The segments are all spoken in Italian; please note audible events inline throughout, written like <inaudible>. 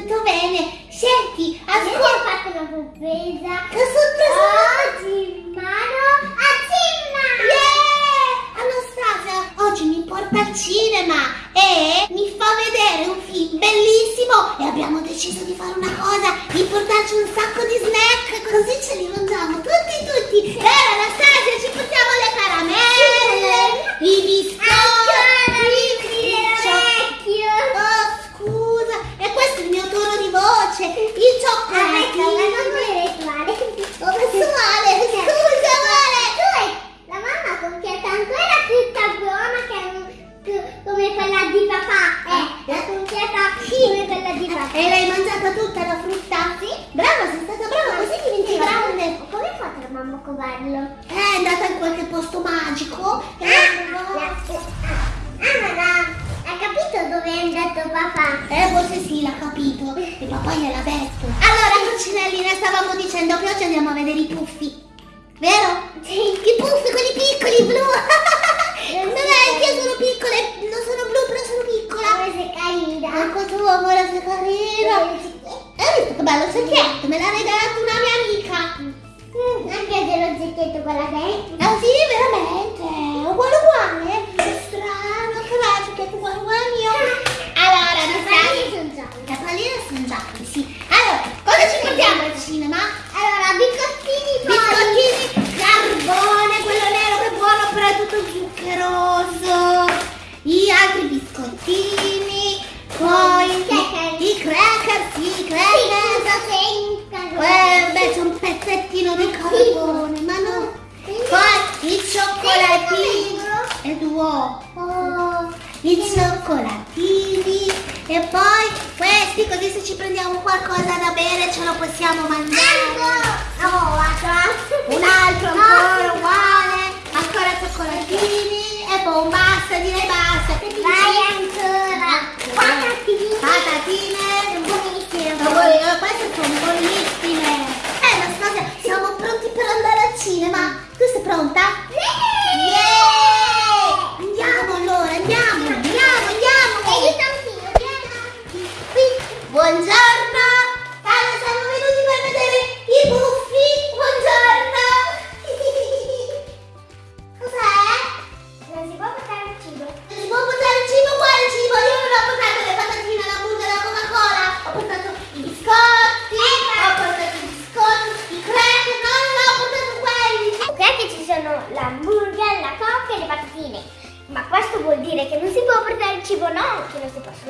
tutto bene. Senti, Ascolta, ho fatto una sorpresa. Che sorpresa? Oggi in mano a Cimma! Yeah! Anastasia, oggi mi porta al cinema e mi fa vedere un film bellissimo e abbiamo deciso di fare una cosa, di portarci un sacco di snack, così ce li mangiamo tutti. Eh, forse sì, l'ha capito. E papà gliel'ha detto. Allora, coccinellina, stavamo dicendo che oggi andiamo a vedere i puffi. Vero? Sì. I puffi, quelli piccoli, blu. <laughs> Dov'è? Anche io sono piccole. Non sono blu, però sono piccola. Come sei carina. Ecco tu, amore, sei carina. Hai visto che bello secchietto? Me l'ha regalato una mia amica. Mm, Anche dello zecchetto quella dentro. Ah sì, veramente? Uguale uguale? Che strano, che bello, che è uguale uguale al mio. Allora, Le Anastasia, palline sono gialle. Gialle, sì. Allora, cosa ci portiamo al cinema? Allora, biscottini poi. Biscottini, carbone, quello nero che è buono, però è tutto zuccheroso. Gli altri biscottini, poi I cracker. i cracker, sì, i Sì, cracker. cosa senta? Eh, beh, c'è un pezzettino di carbone, ma no. Poi i cioccolatini. E due. Oh, I cioccolatini. E poi questi, così se ci prendiamo qualcosa da bere ce lo possiamo mangiare. Oh, guarda. Un altro ancora uguale. Ancora cioccolatini. E poi basta, direi basta. Vai ancora. Patatine. Patatine. Buonissime. Ma voi, eh,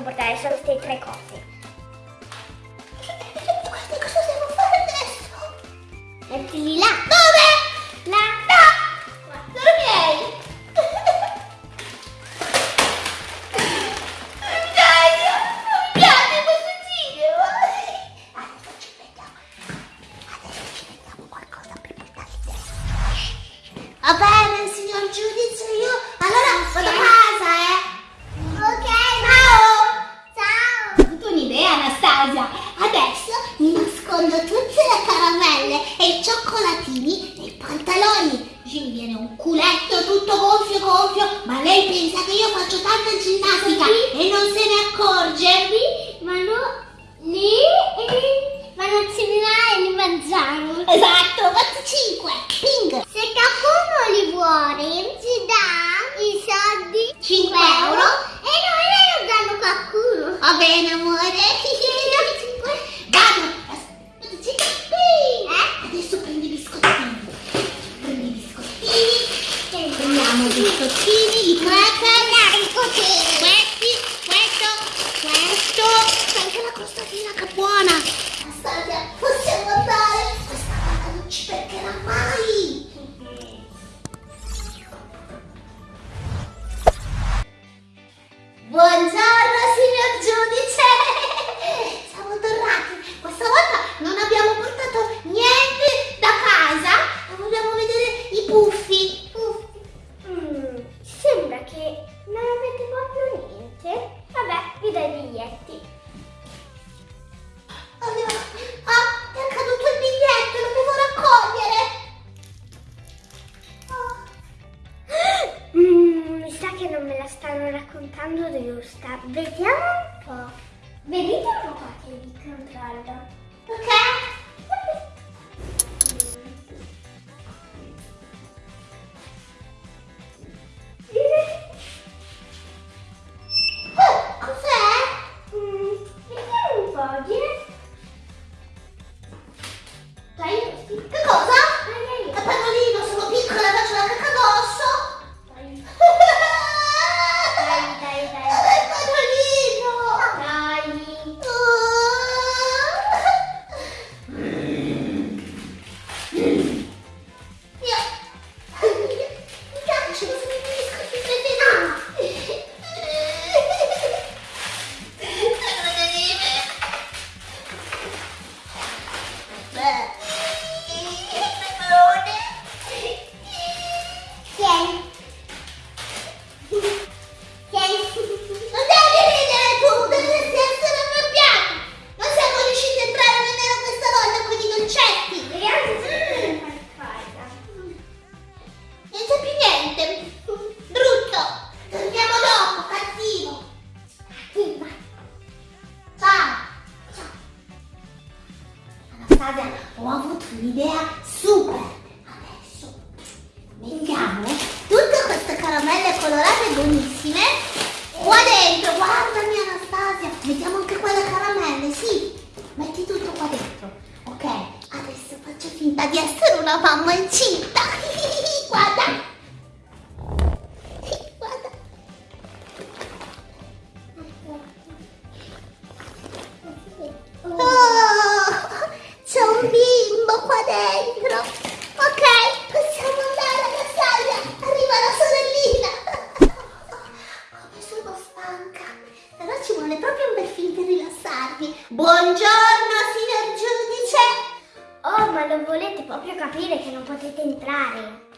possono portare solo queste tre cose. Guarda cosa devo fare adesso. Mettili là. Dove? Là. No. Sono miei. Dai, non mi piace questo cinema. Adesso ci vediamo. Adesso ci vediamo qualcosa per portare dentro. Va bene, signor giudice, io allora vado a casa, eh. Ok. Ciao. Ciao. Ho avuto un'idea, Anastasia. Adesso mi nascondo tutte le caramelle e i cioccolatini nei pantaloni. Così mi viene un culetto tutto gonfio ma lei pensa che io faccio tanta ginnastica e non se ne accorge. Ma no, lì e vanno a cenare e li mangiamo. Esatto, fatto 5. Ping. Se qualcuno li vuole, ci dà i soldi 5 euro euro. e noi ne danno qualcuno. Va bene, amore. Perderà mai. Buongiorno signor giudice! Siamo tornati! Questa volta non abbiamo portato niente da casa e vogliamo vedere i puffi. Mm, sembra che non avete proprio niente. Vabbè, vi do i biglietti. Di essere una mamma incinta. Ma lo volete proprio capire che non potete entrare?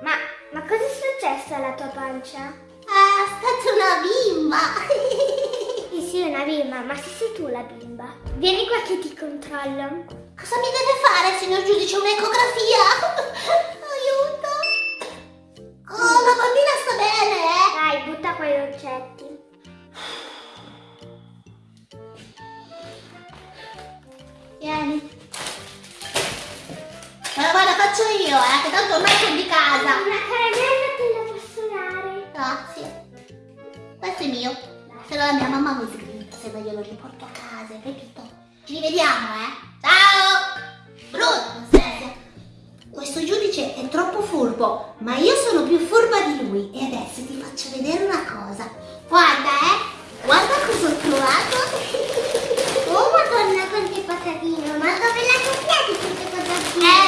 Ma, ma cosa è successo alla tua pancia? Ah, è stata una bimba. Sì, <laughs> sì, una bimba, ma se sei tu la bimba. Vieni qua che ti controllo. Cosa mi deve fare, signor giudice? Un'ecografia? <laughs> Aiuto. Oh, la bambina sta bene, eh? Dai, butta qua i dolcetti. Ma guarda, faccio io, eh, che tanto ormai sono di casa. Una caramella te la posso dare. Grazie. Questo è mio. Se no la mia mamma mi sgrinta se non glielo riporto a casa, capito? Ci rivediamo, eh? Ciao! Brutta, Anastasia. Questo giudice è troppo furbo, ma io sono più furba di lui. E adesso ti faccio vedere una cosa. Guarda, eh! Guarda cosa ho trovato. <laughs> Oh, madonna, quante patatine. Ma dove le hai copiate queste patatine? Eh,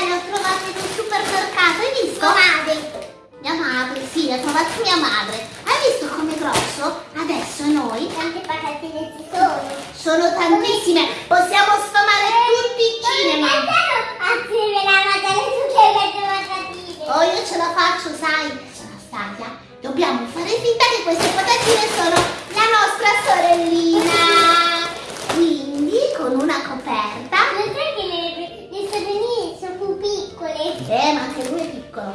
Finta che queste patatine sono la nostra sorellina. Quindi, con una coperta. Non sai che le, le sorelline sono più piccole? Eh, ma anche lui è piccolo.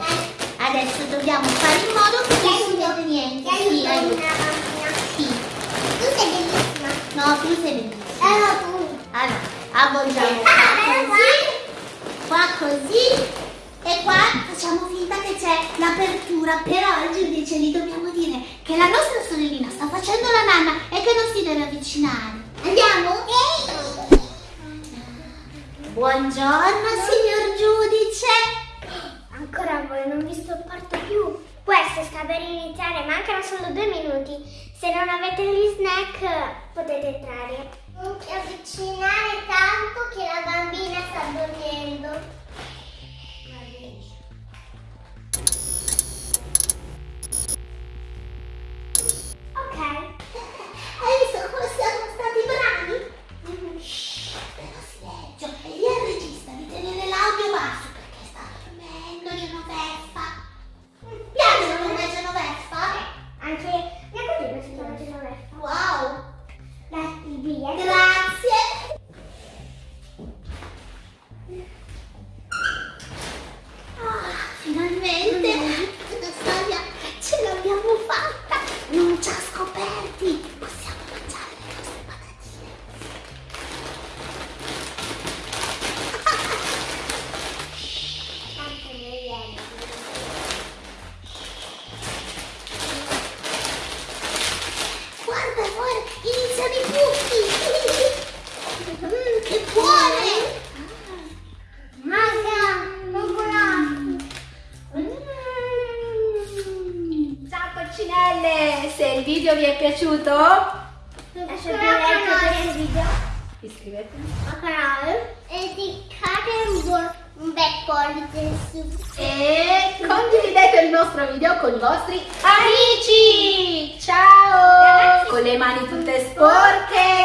Adesso dobbiamo fare in modo che non si vede niente. Sì, aiuto aiuto. una bambina. Sì. Tu sei bellissima. No, tu sei bellissima. Tu. Allora, avvolgiamo Ah, qua così, qua così e qua facciamo finta che c'è l'apertura, però al giudice gli dobbiamo dire che la nostra sorellina sta facendo la nanna e che non si deve avvicinare. Andiamo? Buongiorno signor giudice. Ancora voi non vi sopporto più. Questo sta per iniziare, mancano solo due minuti. Se non avete gli snack potete entrare. Non ti avvicinare tanto che la bambina sta dormendo. piaciuto? Lasciate un like a questo video iscrivetevi. Al canale e cliccate un bel pollice su e condividete il nostro video con i vostri amici, amici. ciao. Ragazzi, con le mani tutte sporche.